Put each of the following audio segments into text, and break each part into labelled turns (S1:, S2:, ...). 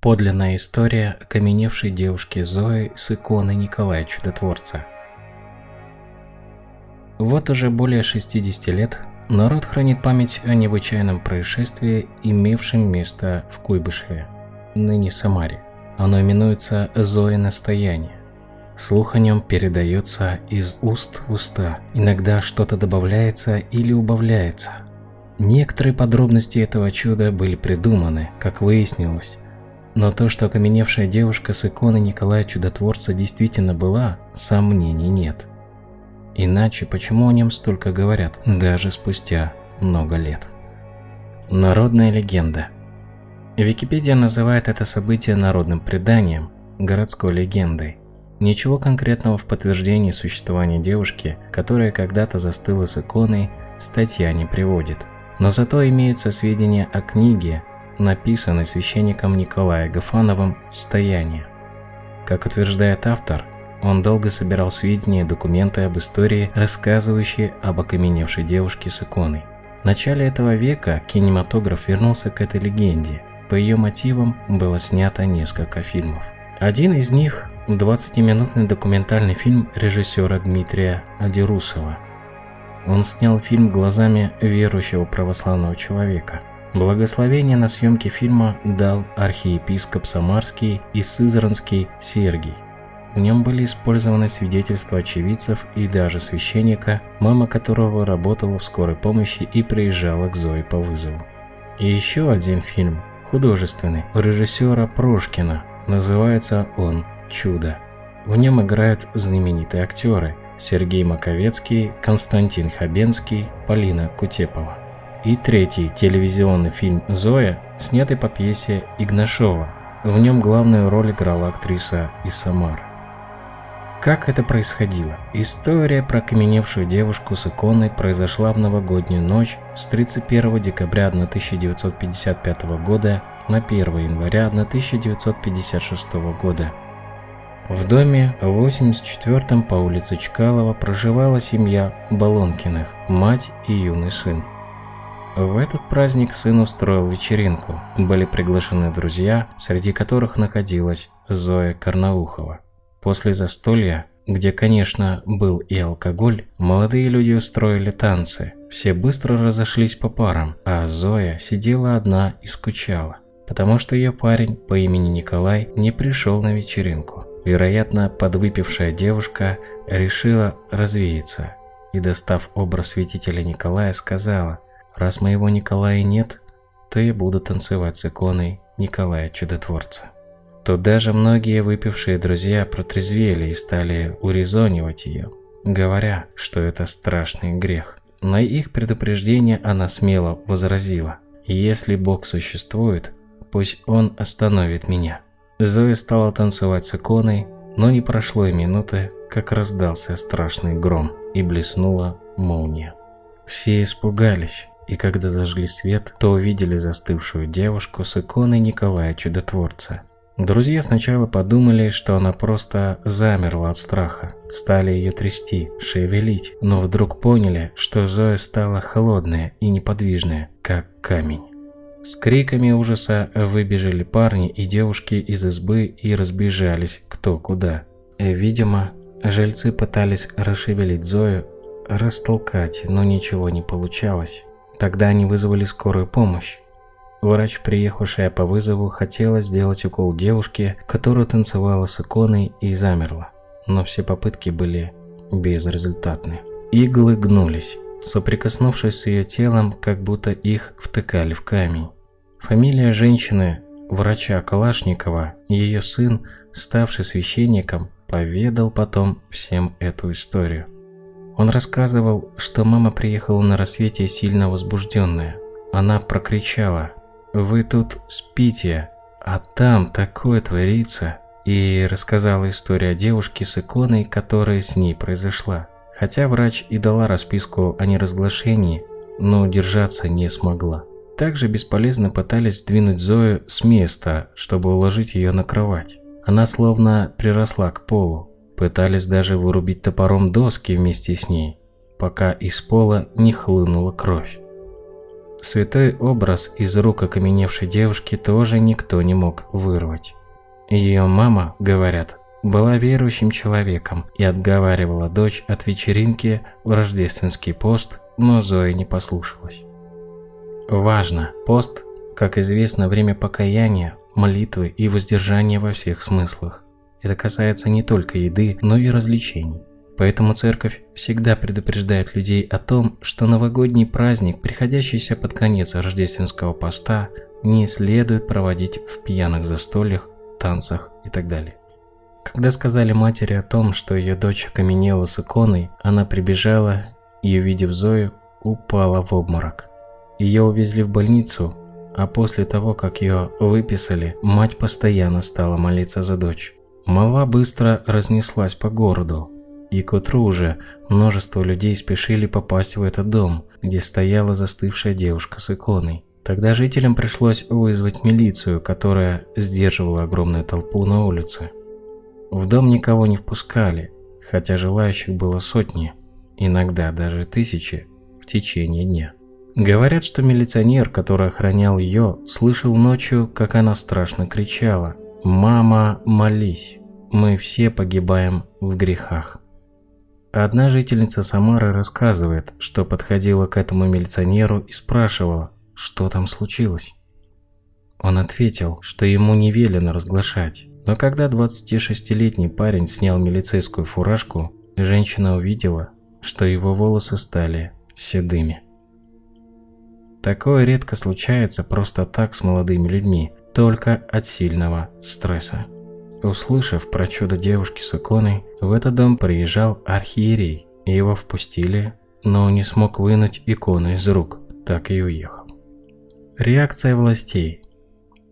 S1: Подлинная история окаменевшей девушки Зои с иконой Николая Чудотворца. Вот уже более 60 лет народ хранит память о необычайном происшествии, имевшем место в Куйбышеве, ныне Самаре. Оно именуется Зоя Настояние. Слух о нем передается из уст в уста, иногда что-то добавляется или убавляется. Некоторые подробности этого чуда были придуманы, как выяснилось, но то, что окаменевшая девушка с иконой Николая Чудотворца действительно была, сомнений нет. Иначе почему о нем столько говорят, даже спустя много лет? Народная легенда Википедия называет это событие народным преданием, городской легендой. Ничего конкретного в подтверждении существования девушки, которая когда-то застыла с иконой, статья не приводит. Но зато имеются сведения о книге, написанной священником Николаем Гафановым «Стояние». Как утверждает автор, он долго собирал сведения и документы об истории, рассказывающие об окаменевшей девушке с иконой. В начале этого века кинематограф вернулся к этой легенде. По ее мотивам было снято несколько фильмов. Один из них – 20-минутный документальный фильм режиссера Дмитрия Адирусова. Он снял фильм глазами верующего православного человека. Благословение на съемки фильма дал архиепископ Самарский и Сызранский Сергий. В нем были использованы свидетельства очевидцев и даже священника, мама которого работала в скорой помощи и приезжала к Зое по вызову. И еще один фильм, художественный, у режиссера Прошкина Называется он «Чудо». В нем играют знаменитые актеры Сергей Маковецкий, Константин Хабенский, Полина Кутепова. И третий телевизионный фильм «Зоя», снятый по пьесе Игнашова. В нем главную роль играла актриса из. Как это происходило? История про каменевшую девушку с иконой произошла в новогоднюю ночь с 31 декабря 1955 года на 1 января 1956 года. В доме в 84-м по улице Чкалова проживала семья Балонкиных, мать и юный сын. В этот праздник сын устроил вечеринку. Были приглашены друзья, среди которых находилась Зоя Карнаухова. После застолья, где, конечно, был и алкоголь, молодые люди устроили танцы. Все быстро разошлись по парам, а Зоя сидела одна и скучала потому что ее парень по имени Николай не пришел на вечеринку. Вероятно, подвыпившая девушка решила развеяться и, достав образ святителя Николая, сказала, «Раз моего Николая нет, то я буду танцевать с иконой Николая Чудотворца». Тут даже многие выпившие друзья протрезвели и стали урезонивать ее, говоря, что это страшный грех. На их предупреждение она смело возразила, «Если Бог существует, пусть он остановит меня. Зоя стала танцевать с иконой, но не прошло и минуты, как раздался страшный гром и блеснула молния. Все испугались, и когда зажгли свет, то увидели застывшую девушку с иконой Николая Чудотворца. Друзья сначала подумали, что она просто замерла от страха, стали ее трясти, шевелить, но вдруг поняли, что Зоя стала холодная и неподвижная, как камень. С криками ужаса выбежали парни и девушки из избы и разбежались кто куда. Видимо, жильцы пытались расшевелить Зою, растолкать, но ничего не получалось. Тогда они вызвали скорую помощь. Врач, приехавшая по вызову, хотела сделать укол девушке, которая танцевала с иконой и замерла, но все попытки были безрезультатны. Иглы гнулись, соприкоснувшись с ее телом, как будто их втыкали в камень. Фамилия женщины, врача Калашникова, ее сын, ставший священником, поведал потом всем эту историю. Он рассказывал, что мама приехала на рассвете сильно возбужденная. Она прокричала «Вы тут спите, а там такое творится!» и рассказала историю о девушке с иконой, которая с ней произошла. Хотя врач и дала расписку о неразглашении, но удержаться не смогла. Также бесполезно пытались сдвинуть Зою с места, чтобы уложить ее на кровать. Она словно приросла к полу. Пытались даже вырубить топором доски вместе с ней, пока из пола не хлынула кровь. Святой образ из рук окаменевшей девушки тоже никто не мог вырвать. Ее мама, говорят, была верующим человеком и отговаривала дочь от вечеринки в рождественский пост, но Зоя не послушалась. Важно, пост, как известно, время покаяния, молитвы и воздержания во всех смыслах. Это касается не только еды, но и развлечений. Поэтому церковь всегда предупреждает людей о том, что новогодний праздник, приходящийся под конец рождественского поста, не следует проводить в пьяных застольях, танцах и так далее. Когда сказали матери о том, что ее дочь окаменела с иконой, она прибежала и, увидев Зою, упала в обморок. Ее увезли в больницу, а после того, как ее выписали, мать постоянно стала молиться за дочь. Молва быстро разнеслась по городу, и к утру уже множество людей спешили попасть в этот дом, где стояла застывшая девушка с иконой. Тогда жителям пришлось вызвать милицию, которая сдерживала огромную толпу на улице. В дом никого не впускали, хотя желающих было сотни, иногда даже тысячи в течение дня. Говорят, что милиционер, который охранял ее, слышал ночью, как она страшно кричала «Мама, молись, мы все погибаем в грехах». Одна жительница Самары рассказывает, что подходила к этому милиционеру и спрашивала, что там случилось. Он ответил, что ему не велено разглашать. Но когда 26-летний парень снял милицейскую фуражку, женщина увидела, что его волосы стали седыми. Такое редко случается просто так с молодыми людьми, только от сильного стресса. Услышав про чудо девушки с иконой, в этот дом приезжал архиерей. Его впустили, но не смог вынуть икону из рук, так и уехал. Реакция властей.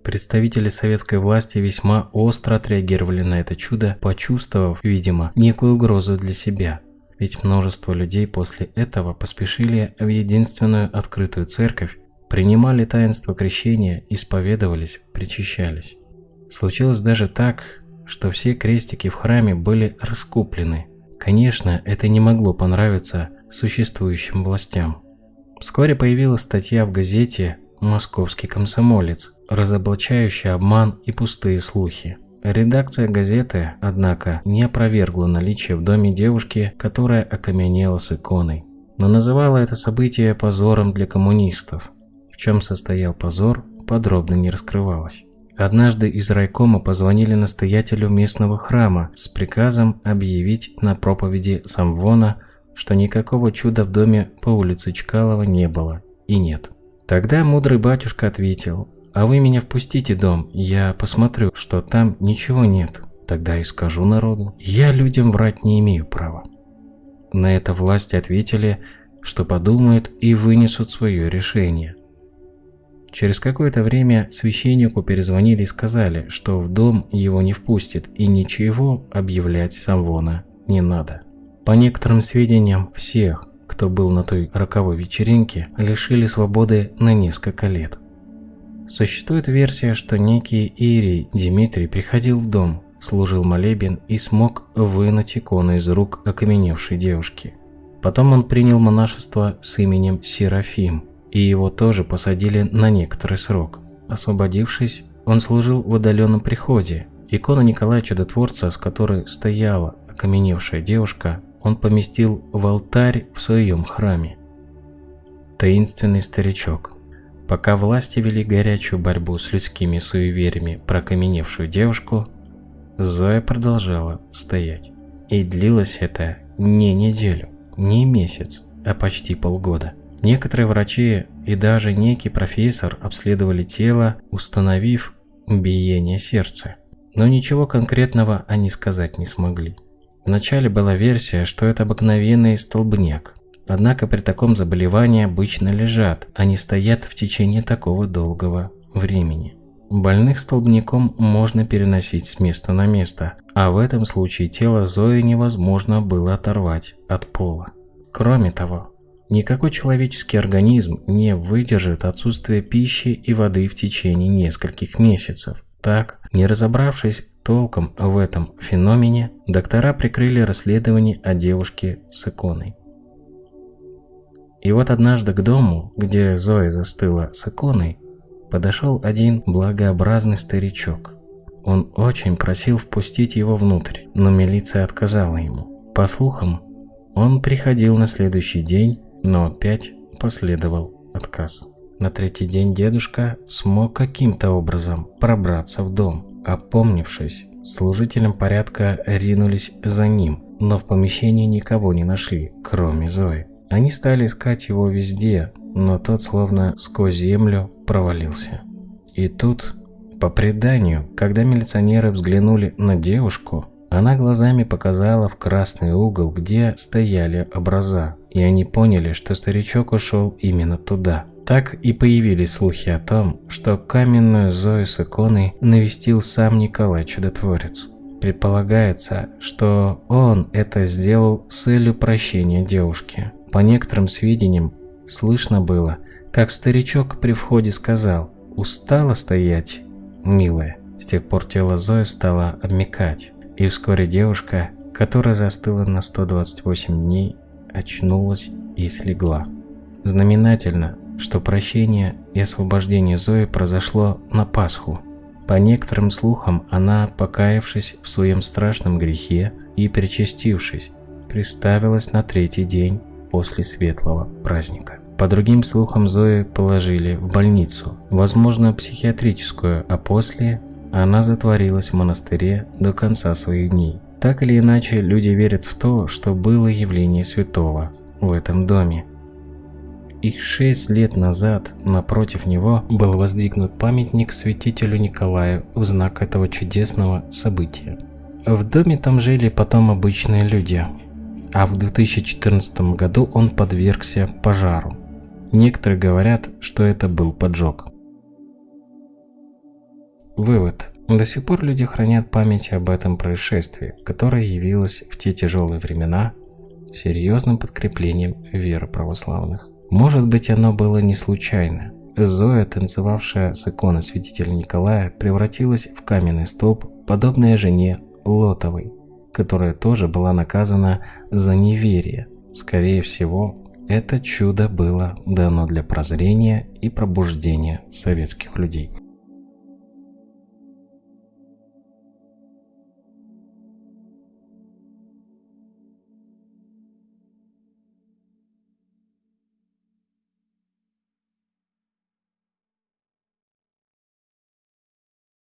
S1: Представители советской власти весьма остро отреагировали на это чудо, почувствовав, видимо, некую угрозу для себя. Ведь множество людей после этого поспешили в единственную открытую церковь, принимали таинство крещения, исповедовались, причащались. Случилось даже так, что все крестики в храме были раскуплены. Конечно, это не могло понравиться существующим властям. Вскоре появилась статья в газете «Московский комсомолец», разоблачающая обман и пустые слухи. Редакция газеты, однако, не опровергла наличие в доме девушки, которая окаменела с иконой, но называла это событие позором для коммунистов. В чем состоял позор, подробно не раскрывалось. Однажды из райкома позвонили настоятелю местного храма с приказом объявить на проповеди Самвона, что никакого чуда в доме по улице Чкалова не было и нет. Тогда мудрый батюшка ответил, а вы меня впустите дом, я посмотрю, что там ничего нет. Тогда и скажу народу. Я людям врать не имею права. На это власти ответили, что подумают и вынесут свое решение. Через какое-то время священнику перезвонили и сказали, что в дом его не впустят и ничего объявлять Самвона не надо. По некоторым сведениям, всех, кто был на той роковой вечеринке, лишили свободы на несколько лет. Существует версия, что некий Ирий Дмитрий приходил в дом, служил молебен и смог вынуть икону из рук окаменевшей девушки. Потом он принял монашество с именем Серафим, и его тоже посадили на некоторый срок. Освободившись, он служил в удаленном приходе. Икону Николая Чудотворца, с которой стояла окаменевшая девушка, он поместил в алтарь в своем храме. Таинственный старичок Пока власти вели горячую борьбу с людскими суевериями про окаменевшую девушку, Зоя продолжала стоять. И длилось это не неделю, не месяц, а почти полгода. Некоторые врачи и даже некий профессор обследовали тело, установив биение сердца. Но ничего конкретного они сказать не смогли. Вначале была версия, что это обыкновенный столбняк, Однако при таком заболевании обычно лежат, а не стоят в течение такого долгого времени. Больных столбняком можно переносить с места на место, а в этом случае тело Зои невозможно было оторвать от пола. Кроме того, никакой человеческий организм не выдержит отсутствие пищи и воды в течение нескольких месяцев. Так, не разобравшись толком в этом феномене, доктора прикрыли расследование о девушке с иконой. И вот однажды к дому, где Зоя застыла с иконой, подошел один благообразный старичок. Он очень просил впустить его внутрь, но милиция отказала ему. По слухам, он приходил на следующий день, но опять последовал отказ. На третий день дедушка смог каким-то образом пробраться в дом. Опомнившись, служителям порядка ринулись за ним, но в помещении никого не нашли, кроме Зои. Они стали искать его везде, но тот словно сквозь землю провалился. И тут, по преданию, когда милиционеры взглянули на девушку, она глазами показала в красный угол, где стояли образа, и они поняли, что старичок ушел именно туда. Так и появились слухи о том, что каменную Зою с иконой навестил сам Николай Чудотворец. Предполагается, что он это сделал с целью прощения девушки. По некоторым сведениям, слышно было, как старичок при входе сказал «Устала стоять, милая». С тех пор тело Зои стало обмекать, и вскоре девушка, которая застыла на 128 дней, очнулась и слегла. Знаменательно, что прощение и освобождение Зои произошло на Пасху. По некоторым слухам, она, покаявшись в своем страшном грехе и причастившись, приставилась на третий день после светлого праздника. По другим слухам, Зои положили в больницу, возможно, психиатрическую, а после она затворилась в монастыре до конца своих дней. Так или иначе, люди верят в то, что было явление святого в этом доме, и шесть лет назад напротив него был воздвигнут памятник святителю Николаю в знак этого чудесного события. В доме там жили потом обычные люди, а в 2014 году он подвергся пожару. Некоторые говорят, что это был поджог. Вывод. До сих пор люди хранят память об этом происшествии, которое явилось в те тяжелые времена серьезным подкреплением веры православных. Может быть, оно было не случайно. Зоя, танцевавшая с иконы святителя Николая, превратилась в каменный столб, подобная жене Лотовой, которая тоже была наказана за неверие. Скорее всего, это чудо было дано для прозрения и пробуждения советских людей.